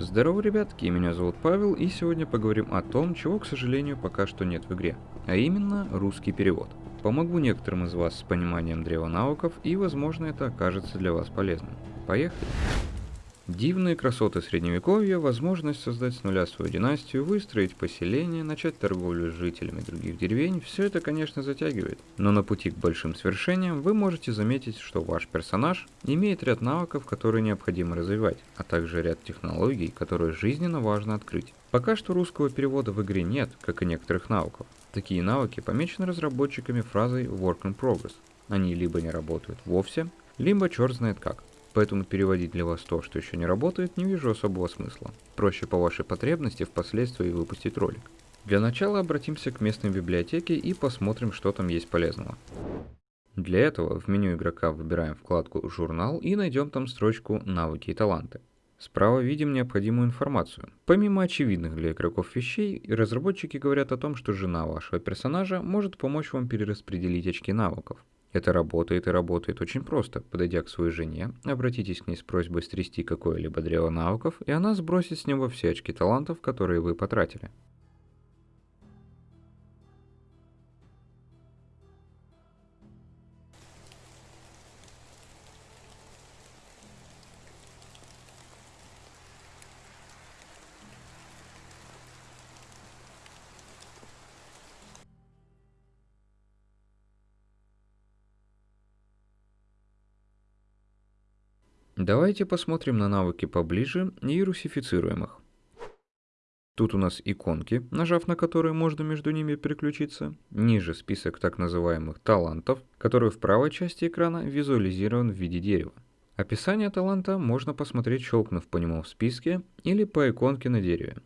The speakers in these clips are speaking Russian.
Здорово, ребятки, меня зовут Павел, и сегодня поговорим о том, чего, к сожалению, пока что нет в игре, а именно русский перевод. Помогу некоторым из вас с пониманием древа навыков, и возможно это окажется для вас полезным. Поехали! Дивные красоты средневековья, возможность создать с нуля свою династию, выстроить поселение, начать торговлю с жителями других деревень, все это, конечно, затягивает. Но на пути к большим свершениям вы можете заметить, что ваш персонаж имеет ряд навыков, которые необходимо развивать, а также ряд технологий, которые жизненно важно открыть. Пока что русского перевода в игре нет, как и некоторых навыков. Такие навыки помечены разработчиками фразой «work in progress». Они либо не работают вовсе, либо черт знает как. Поэтому переводить для вас то, что еще не работает, не вижу особого смысла. Проще по вашей потребности впоследствии выпустить ролик. Для начала обратимся к местной библиотеке и посмотрим, что там есть полезного. Для этого в меню игрока выбираем вкладку «Журнал» и найдем там строчку «Навыки и таланты». Справа видим необходимую информацию. Помимо очевидных для игроков вещей, разработчики говорят о том, что жена вашего персонажа может помочь вам перераспределить очки навыков. Это работает и работает очень просто. Подойдя к своей жене, обратитесь к ней с просьбой стрясти какое-либо древо навыков, и она сбросит с него все очки талантов, которые вы потратили. Давайте посмотрим на навыки поближе и русифицируем их. Тут у нас иконки, нажав на которые можно между ними переключиться. Ниже список так называемых талантов, который в правой части экрана визуализирован в виде дерева. Описание таланта можно посмотреть, щелкнув по нему в списке или по иконке на дереве.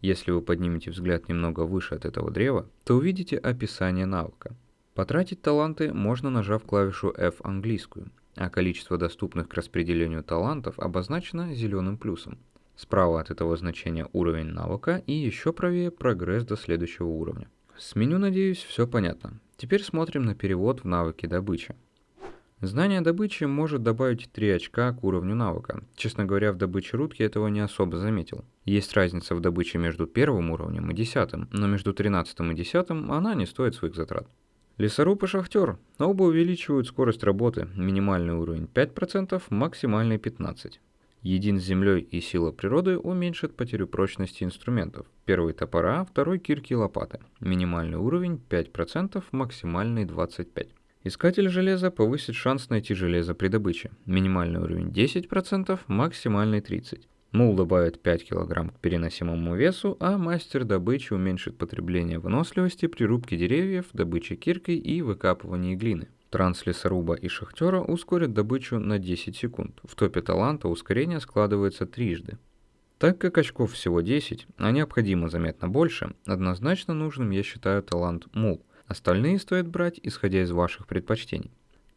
Если вы поднимете взгляд немного выше от этого древа, то увидите описание навыка. Потратить таланты можно нажав клавишу F английскую – а количество доступных к распределению талантов обозначено зеленым плюсом. Справа от этого значения уровень навыка и еще правее прогресс до следующего уровня. С меню, надеюсь, все понятно. Теперь смотрим на перевод в навыки добычи. Знание добычи может добавить 3 очка к уровню навыка. Честно говоря, в добыче рудки этого не особо заметил. Есть разница в добыче между первым уровнем и десятым, но между 13 и 10 она не стоит своих затрат. Лесоруб и шахтер. Оба увеличивают скорость работы. Минимальный уровень 5%, максимальный 15%. Един с землей и сила природы уменьшит потерю прочности инструментов. Первый топора, второй кирки и лопаты. Минимальный уровень 5%, максимальный 25%. Искатель железа повысит шанс найти железо при добыче. Минимальный уровень 10%, максимальный 30%. Мул добавит 5 кг к переносимому весу, а мастер добычи уменьшит потребление выносливости при рубке деревьев, добыче киркой и выкапывании глины. Транс лесоруба и шахтера ускорят добычу на 10 секунд. В топе таланта ускорение складывается трижды. Так как очков всего 10, а необходимо заметно больше, однозначно нужным я считаю талант Мул. Остальные стоит брать, исходя из ваших предпочтений.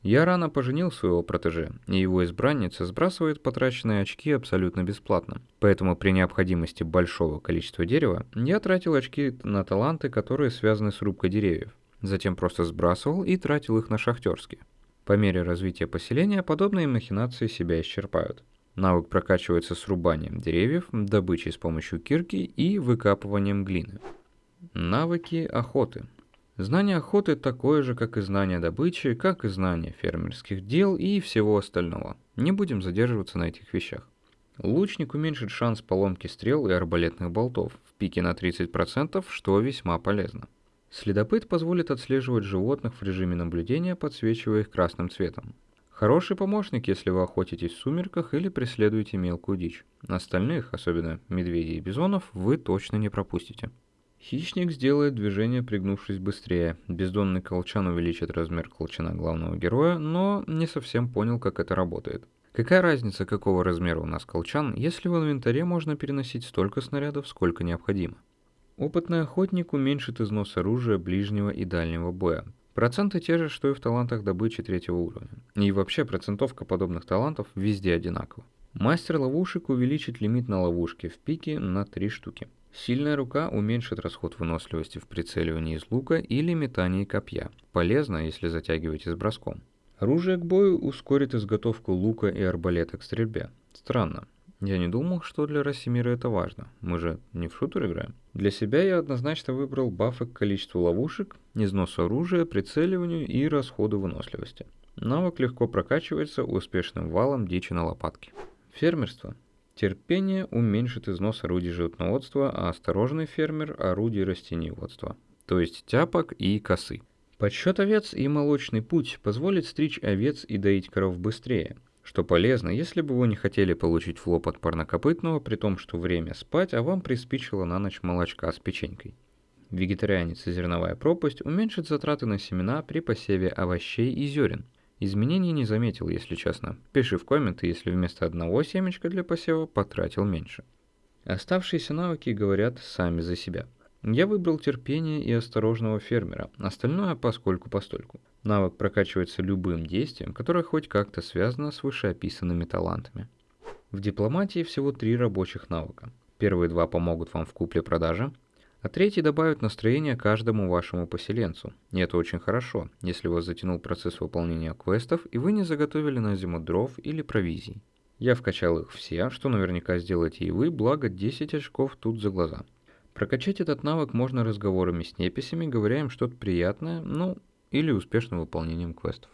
Я рано поженил своего протеже, и его избранница сбрасывает потраченные очки абсолютно бесплатно. Поэтому при необходимости большого количества дерева я тратил очки на таланты, которые связаны с рубкой деревьев. Затем просто сбрасывал и тратил их на шахтерские. По мере развития поселения подобные махинации себя исчерпают. Навык прокачивается срубанием деревьев, добычей с помощью кирки и выкапыванием глины. Навыки охоты – Знание охоты такое же, как и знание добычи, как и знание фермерских дел и всего остального. Не будем задерживаться на этих вещах. Лучник уменьшит шанс поломки стрел и арбалетных болтов в пике на 30%, что весьма полезно. Следопыт позволит отслеживать животных в режиме наблюдения, подсвечивая их красным цветом. Хороший помощник, если вы охотитесь в сумерках или преследуете мелкую дичь. Остальных, особенно медведей и бизонов, вы точно не пропустите. Хищник сделает движение, пригнувшись быстрее. Бездонный колчан увеличит размер колчана главного героя, но не совсем понял, как это работает. Какая разница, какого размера у нас колчан, если в инвентаре можно переносить столько снарядов, сколько необходимо? Опытный охотник уменьшит износ оружия ближнего и дальнего боя. Проценты те же, что и в талантах добычи третьего уровня. И вообще процентовка подобных талантов везде одинакова. Мастер ловушек увеличит лимит на ловушки в пике на 3 штуки. Сильная рука уменьшит расход выносливости в прицеливании из лука или метании копья. Полезно, если затягиваете с броском. Оружие к бою ускорит изготовку лука и арбалета к стрельбе. Странно. Я не думал, что для Росимира это важно. Мы же не в шутер играем. Для себя я однозначно выбрал бафы к количеству ловушек, износу оружия, прицеливанию и расходу выносливости. Навык легко прокачивается успешным валом дичи на лопатке. Фермерство. Терпение уменьшит износ орудий животноводства, а осторожный фермер – орудий растениеводства, то есть тяпок и косы. Подсчет овец и молочный путь позволит стричь овец и доить коров быстрее, что полезно, если бы вы не хотели получить флоп от парнокопытного, при том, что время спать, а вам приспичило на ночь молочка с печенькой. Вегетарианец и зерновая пропасть уменьшит затраты на семена при посеве овощей и зерен – Изменений не заметил, если честно. Пиши в комменты, если вместо одного семечка для посева потратил меньше. Оставшиеся навыки говорят сами за себя. Я выбрал терпение и осторожного фермера, остальное поскольку постольку. Навык прокачивается любым действием, которое хоть как-то связано с вышеописанными талантами. В дипломатии всего три рабочих навыка. Первые два помогут вам в купле-продаже, а третий добавит настроение каждому вашему поселенцу. И это очень хорошо, если вас затянул процесс выполнения квестов и вы не заготовили на зиму дров или провизий. Я вкачал их все, что наверняка сделаете и вы, благо 10 очков тут за глаза. Прокачать этот навык можно разговорами с неписями, говоря им что-то приятное, ну, или успешным выполнением квестов.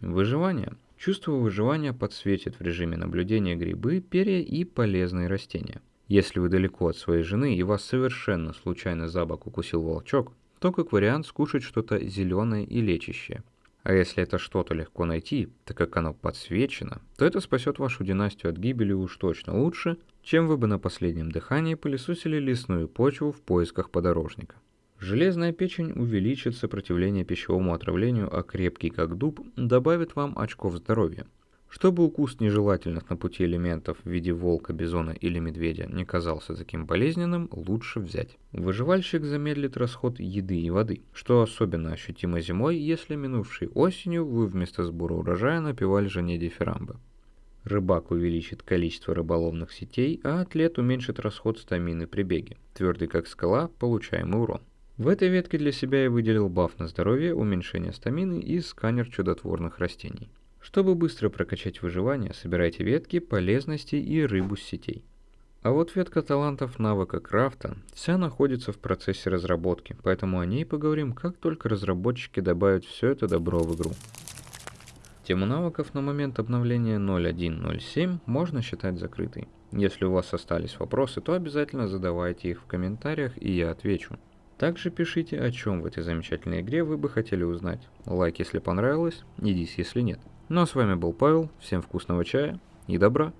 Выживание. Чувство выживания подсветит в режиме наблюдения грибы, перья и полезные растения. Если вы далеко от своей жены и вас совершенно случайно за бок укусил волчок, то как вариант скушать что-то зеленое и лечащее. А если это что-то легко найти, так как оно подсвечено, то это спасет вашу династию от гибели уж точно лучше, чем вы бы на последнем дыхании пылесосили лесную почву в поисках подорожника. Железная печень увеличит сопротивление пищевому отравлению, а крепкий как дуб добавит вам очков здоровья – чтобы укус нежелательных на пути элементов в виде волка, бизона или медведя не казался таким болезненным, лучше взять. Выживальщик замедлит расход еды и воды, что особенно ощутимо зимой, если минувшей осенью вы вместо сбора урожая напивали жене дифирамбы. Рыбак увеличит количество рыболовных сетей, а атлет уменьшит расход стамины при беге. Твердый как скала, получаемый урон. В этой ветке для себя я выделил баф на здоровье, уменьшение стамины и сканер чудотворных растений. Чтобы быстро прокачать выживание, собирайте ветки, полезности и рыбу с сетей. А вот ветка талантов навыка крафта вся находится в процессе разработки, поэтому о ней поговорим, как только разработчики добавят все это добро в игру. Тему навыков на момент обновления 01.07 можно считать закрытой. Если у вас остались вопросы, то обязательно задавайте их в комментариях и я отвечу. Также пишите, о чем в этой замечательной игре вы бы хотели узнать. Лайк, если понравилось, и дис, если нет. Ну а с вами был Павел, всем вкусного чая и добра.